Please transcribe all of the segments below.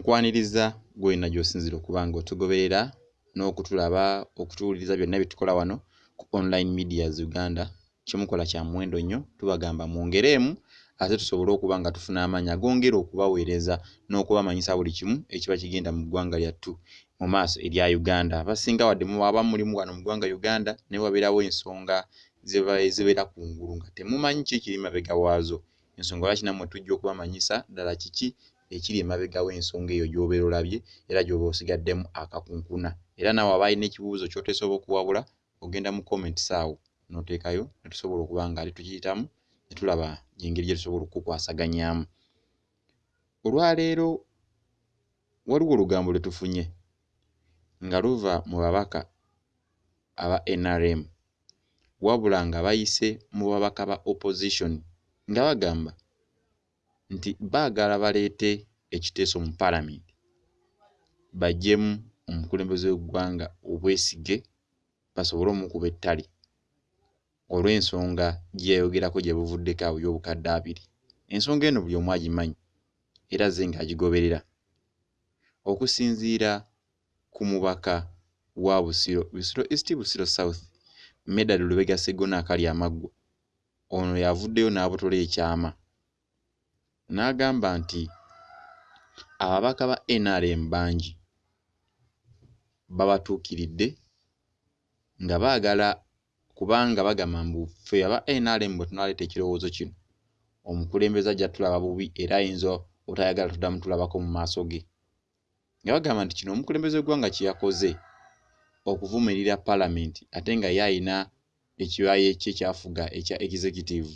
nkwaniriza gwena gy'osinzira okuba nga otugoberera n'okutulaba okutuwuliriza byonna bye tukola wano ku online medias uganda. Kyemukola kya muwendo nnyo tubagamba mwongereemu ate tusobole okuba nga tufuna amaanyi agongera okubaweereza n'okubamanyisa buli kimu ekiba kigenda mu ggwanga lyattu mu maaso erya uganda. Abasinga wadde muwaba mulimu wano mu ggwanga uganda ne wabeerawo ensonga zibeera ku ngulu nga temumanyi ki kiri mabega waazo. Ensonga lwaki nammwe tujja okubamanyisa ddala kiki ekiri emabega w'ensonga eyo gy'obeera olabye era gy'oba osigaddemu akakunkuna. Era naawe aba alina ekibuuzo ky'oteesobola okuwabula ogenda mu comments awo n'oteekayo ne tusobola okuba nga ali tukiyitamu ne tulaba engeri gye tusobola okukwasaganyaamu olwaleero waliwo olugambo lwe tufunye nga luva mu babaka aba NRM wabula nga bayise mu babaka ba opposition nga bagamba nti baagala baleete ekiteeso mu paalamenti baggyemu omukulembeze w'eggwanga obwesige basobole omukuba ettale. Olw'ensonga gye yayogerako gye buvuddeko awo y'obukadde abiri. Ensonga eno buli omu agimanyi era ze ng'agigoberera. Okusinziira ku mubaka wa Busiro Busiro East Busiro South Medard Lubega Sseggona akali amaggwa. Ono yavuddeyo n'abotola ekyama. N'agamba nti ababaka ba NRM bangi babatuukiridde nga baagala kubanga bagamba mbu ffe aba NRM bwe tunaaleeta ekirowoozo kino omukulembeze ajja tulaba bubi era ayinza obutayagala tuddamu tulabako mu maaso ge. Nga bagamba nti kino omukulembeze w'eggwanga kye yakoze okuvumirira paalamenti ate nga ye ayina ekibaya kye kyafuga ekya executive.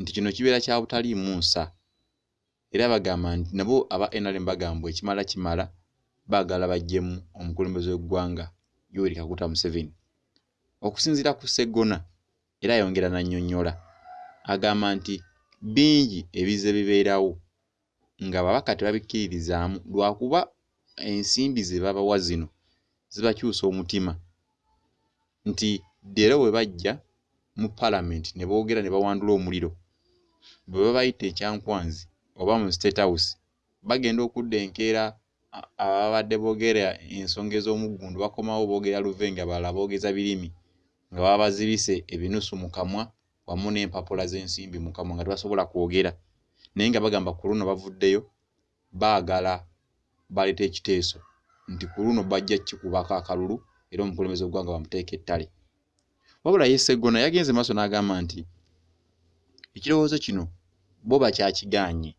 Nti kino kibeera kya butaliimu nsa era bagamba nti nabo aba NRM bagamba ekimala kimala baagala baggyemu omukulembeze w'eggwanga Yoweri Kaguta Museveni. Okusinziira ku Sseggona era ayongera n'annyonnyola agamba nti bingi ebiza ebibeerawo nga babaka tebabikkiririzaamu lwakuba ensimbi ze babawa zino zibakyusa omutima. Nti leero bwe bajja mu paalamenti ne boogera ne bawandula omuliro bwe babayita ekyankwanzi oba mu state house bagenda okudda enkeera ababadde boogera ensonga ez'omuggundu bakomawo boogera luvenga balala boogeza birimi nga baba bazibise ebinusu mu kamwa wamu n'empapula z'ensimbi mu kamwa nga tebasobola kwogera. Naye nga bagamba ku luno bavuddeyo baagala baleeta ekiteeso nti ku luno bajja kikubako akalulu era omukulembeze w'eggwanga bamuteeka ettale. Wabula ye Sseggona yagenze maaso n'agamba nti ekirowoozo kino bo bakyakigaanye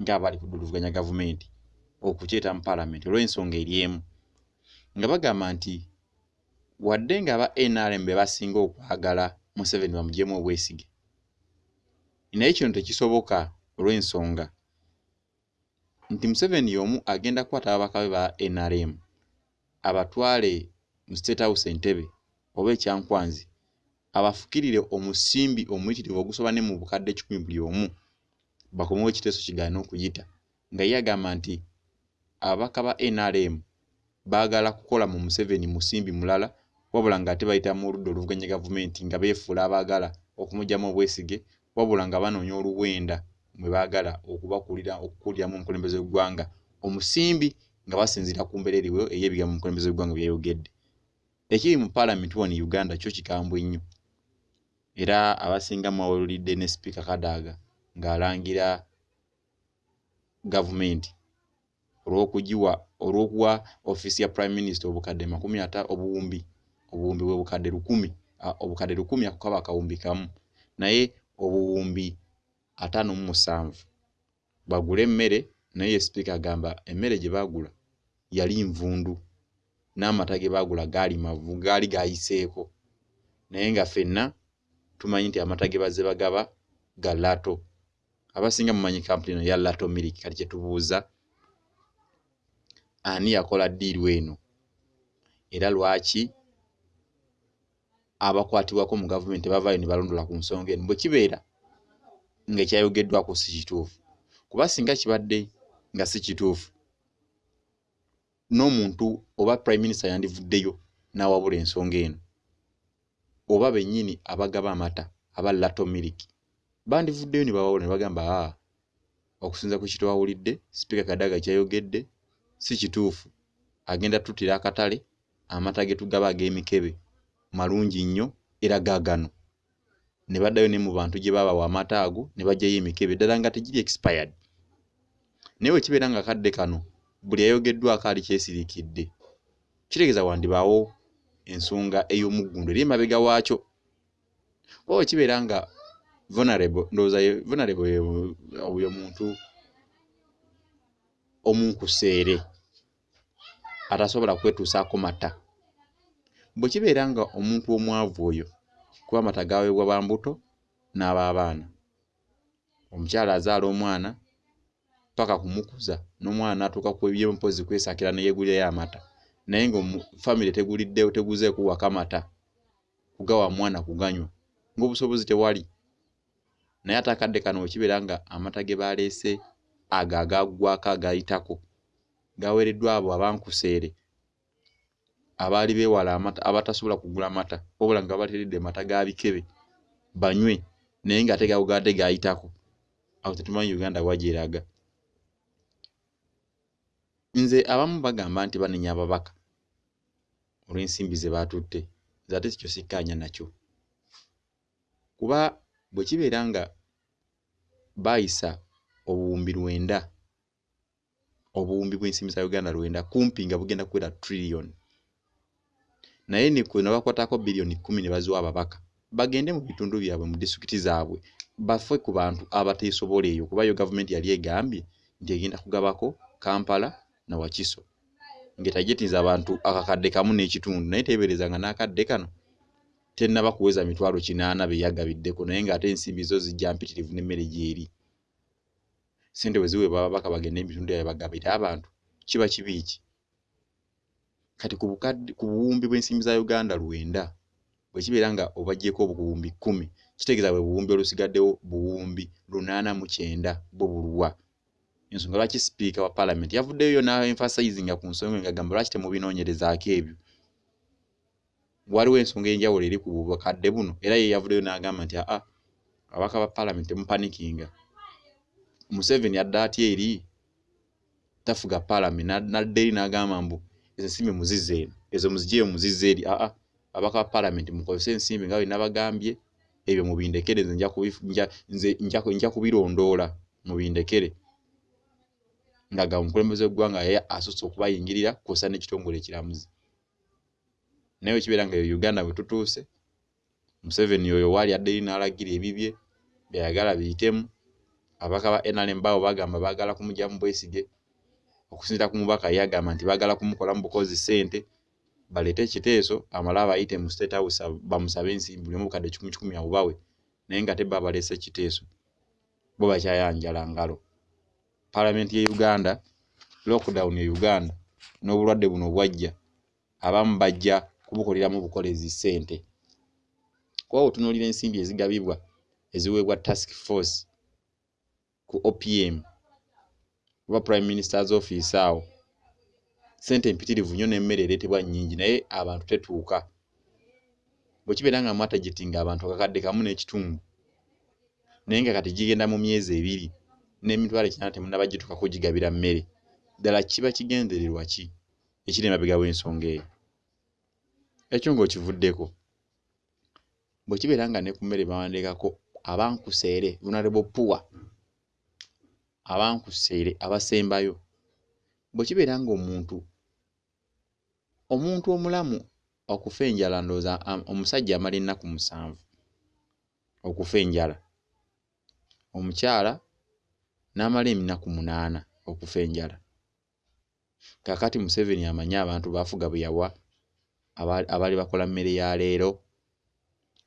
ng'abali kuduluvuganya gavumenti okukyeta mu paalamenti olw'ensonga eri emu. Nga bagamba nti wadde nga aba NRM be basinga okwagala Museveni bamuggyemu obwesige. Naye kino tekisoboka olw'ensonga. Nti Museveni y'omu agenda kukwata ababaka be ba NRM abatwale mu State House Entebbe oba ekyankwanzi abafukirire omusimbi omuyitirivu ogusoba ne mu bukadde kikumi buli omu bakomewo ekiteeso kigaana okuyita nga ye agamba nti ababaka ba NRM baagala kukola mu Museveni musimbi mulala wabula ng'ate bayita mu ludda oluvuganya gavumenti nga beefuula abaagala okumuggyamu obwesige wabula nga banoonya oluwenda mwe baagala okubakulira okukuliramu omukulembeze w'eggwanga. Omusimbi nga basinziira ku mbeera eriwo ey'ebigambo omukulembeze w'eggwanga byayogedde. Ekiri mu paalamenti wano Uganda kyo kikambwe nnyo. Era abasinga mwawulidde ne sipiika Kadaga ng'alangira gavumenti olw'okugiwa olw'okuwa ofiisi ya prime minister obukadde makumi ata obuwumbi obuwumbi bwe bukadde lukumi obukadde lukumi ako kaba akawumbi kamu naye obuwumbi ataano mu musanvu. Bagule emmere naye ye sipiika agamba emmere gye baagula yali nvundu n'amata ge baagula gaali mavu gaali gaayiseeko naye nga ffenna tumanyi nti amata ge bazze bagaba ga lato abasinga mumanyi kampuni eno ya lato milk kati kye tubuuza ani yakola ddiiru eno? Era lwaki abakwatibwako mu gavumenti bavaayo ne balondola ku nsonga eno? Bwe kibeera ng'ekyayogeddwako si kituufu. Kuba singa kibadde nga si kituufu n'omuntu oba prime minister yandivuddeyo n'awabula ensonga eno oba bennyini abagaba amata aba lato milk bandivuddeyo ne bawabula ne bagamba aa okusinza ku kitwawulidde sipiika kadaga kyayogedde si kituufu. Agenda tuttira akatale amata ge tugaba ag'emikebe malungi nnyo era gaagano ne baddayo ne mu bantu gye baabawa amata ago ne baggyayo emikebe ddala nga tegiri expired. Naye bwe kibeera nga kadde kano buli ayogeddwako ali kyesiriikidde. Kitegeeza wandibaawo ensonga ey'omuggundu eri emabega waakyo. Oba bwe kibeera nga vulnerable ndowooza vulnerable oyo muntu omunkuseere atasobola kwetuusaako mata bwe kibeera nga omuntu omwavu oyo kuba amata gaweebwa bambuto n'ab'abaana omukyala azaala omwana paka kumukuza n'omwana atuuka ku ebyempozi kwesakira neyeegulirayo amata naye nga famire teguliddewo teguzeeko waka mata kugawa mwana kuganywa. Ng'obusobozi tewali naye ate akadde kano wekibeera nga amata ge baleese ago agaggwako agayitako gaweereddwa abo abankuseere abaali beewala amata abatasobola kugula mata wabula nga babateeredde mata ga bikebe banywe naye ng'ate gawogadde gayitako. Awo tetumanyi uganda wa gyeraga nze abamu bagamba nti banenya ababaka olw'ensimbi ze baatutte nze ate kikyo sikkaanya nakyo. Kuba bwe kibeera nga baayisa obuwumbi lwenda obuwumbi bw'ensimbi za uganda lwenda kumpi nga bugenda kuwera trillion. Naye ne bakwatako biliyoni kkumi ne baziwa ababaka. Bagende mu bitundu byabwe mu disitulikiti zaabwe bafe ku bantu abateesobola eyo kuba yo gavumenti yali egambye nti egenda kugabako kampala na wakiso. Ng'etajetinza abantu akakadde kamu n'ekitundu naye teebereza nga n'akadde kano tennaba kuweza mitwalo kinaana be yagabiddeko naye ng'ate ensimbi zo zijja mpitirivu n'emmere gyeri. Sente bwe ziweebwa ababaka bagende ebitundu byabwe bagabire abantu kiba kibi ki? Kati ku buwumbi bw'ensimbi za uganda lwenda bwe kibeera nga obaggyeko obuwumbi kkumi kitegeeza bwe buwumbi olusigaddewo buwumbi lunaana mu kyenda bwo buluwa ensonga lwaki sipiika wa paalamenti? Yavuddeyo yo naemphasizinga ku nsonga ngagamba lwaki temubinoonyerezaako ebyo waliwo ensonga enjawulo eri ku bukadde buno era ye yavuddeyo n'agamba nti aa abaka ba paalamenti temupanikinga museveni adda atya eri? Tafuga paalamenti nadda eri n'agamba mbu ezo ensimbi muzizza eno ezo muzigyeyo muzizza eri. Aa abaka ba paalamenti mukozese ensimbi nga bwe nabagambye ebyo mubindekere nze nja kubirondoola mubindekere ng'agamba omukulembeze w'eggwanga yaye asusse okubayingirira kw'ossa n'ekitongole ekiramuzi naye wekibeera nga uganda bwe tutuuse museveni oyo waali adde eri n'alagira ebibye byayagala biyitemu. Abaka ba nrm baawo bagamba baagala kumugyamu bwesige okusinziira ku mubaka ye agamba nti baagala kumukolamu bukozi ssente baleete ekiteeso amale abayite mu state house bamusabe ensimbi buli omu bukadde kikumi kikumi abubawe naye nga te ba baleese ekiteeso bo bakyayanjala ngalo. Paalamenti ye uganda lockdown e uganda n'obulwadde buno bwajja abamu bajja kubukoleramu bukolezi ssente. Kuba otunuulira ensimbi ezigabibwa eziweebwa task force ku opm oba prime minister's office awo ssente empitirivu nnyo n'emmere ereetebwa nnyingi naye abantu tetuuka. Bwe kibeera nga mwatagetinga abantu akakadde kamu n'ekitundu naye nga kati gigenda mu myezi ebiri n'emitwalo ekinaana temunnaba gituukako gigabira mmere ddala kiba kigendererwa ki? Ekiri emabega w'ensonga eyo ekyo ng'okivuddeko bwe kibeera nga ne ku mmere bawandiikako abankuseere vulnerable poor abankuseere abasembayo bwe kibeera ng'omuntu omuntu omulamu okufa enjala ndowooza omusajja amala ennaku musanvu okufa enjala omukyala n'amala eminaku munaana okufa enjala. Kaakati museveni amanyi abantu baafuga bwe yawa abaali bakola mmere ya leero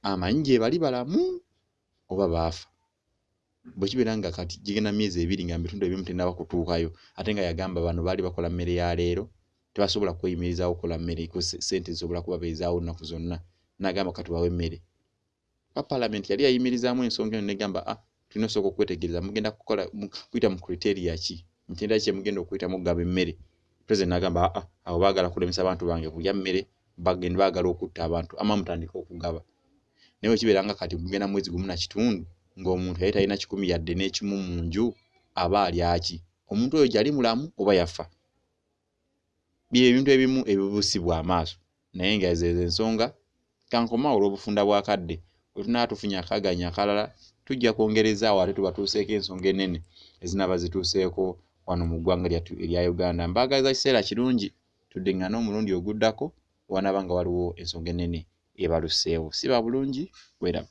amanyi gye bali balamu oba baafa. Bwe kibeera nga kati gigenda myezi ebiri nga mubitundu ebimu tennaba kutuukayo ate nga yagamba bano baali bakola mmere ya leero tebasobola kweyimirizaawo okukola mmere ko ssente zisobola kubabeezaawo nnaku zonna. N'agamba katubawe emmere. Ba paalamenti yali yayimirizaamu ensonga eno negamba ah, tulina osooka okwetegereza mugenda kukola kuyita mu kriteria ki? Mitendera ki mugenda okuyitamu okugaba emmere president n'agamba aa ah, abo baagala kulemesa abantu bange kulya mmere bagende baagala okutta abantu ama mutandika okugaba. Naye wekibeera nga kati mugenda mwezi gumu na kitundu ng'omuntu yali talina kikumi yadde n'ekimu mu nju aba alyaki omuntu oyo gyali mulamu oba yafa? Bye ebintu ebimu ebibusibwa amaaso. Naye nga ezezo ensonga kankoma olw'obufunda bwakadde wetunaba tufunye akaganya akalala tujja kwongereza awo ate tubatuuseeko ensonga enene ezinaaba zituuseeko. Wano mu ggwanga lyattu erya uganda. Mbaagaliza kiseera kirungi tuddeŋŋana omulundi oguddako wanaaba nga waliwo ensonga enene ebaluseewo siba bulungi bwera